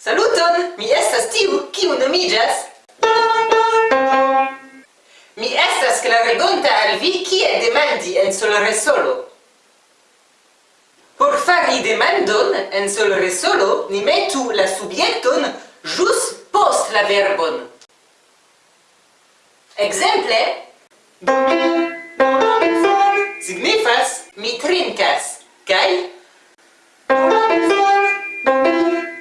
Saluton! Mi estas tiu, kiu nomiĝas? Mi estas klarigonta al vi kie demandi en solresolo. Por fari demandon en solresolo, ni metu la subjekton ĵus post la verbon. Ekzemple: signifas mi trinkas kaj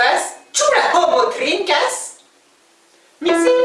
signifas, ĉu la homo trinkas? Mi mm.